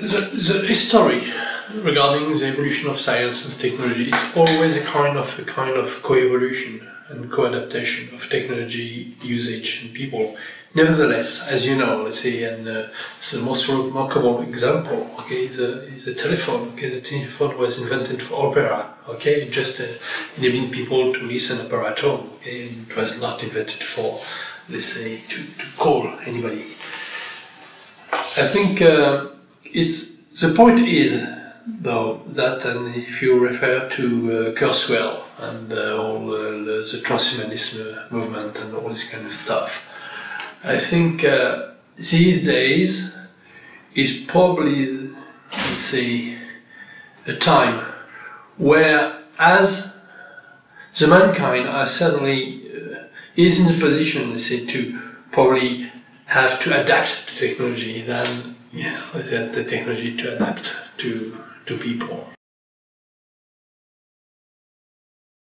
the, the history regarding the evolution of science and technology is always a kind of a kind of co-evolution and co-adaptation of technology usage and people. Nevertheless, as you know, let's say, and uh, the most remarkable example, okay, is a, is a telephone. Okay, the telephone was invented for opera. Okay, just uh, enabling people to listen opera at. Okay, and it was not invented for, let's say, to, to call anybody. I think uh, it's the point is though that, and if you refer to uh, Kurzweil and uh, all the transhumanism movement and all this kind of stuff I think uh, these days is probably, let's say, a time where as the mankind are suddenly uh, is in the position, let's say, to probably have to adapt to technology, then yeah, is that the technology to adapt to to people.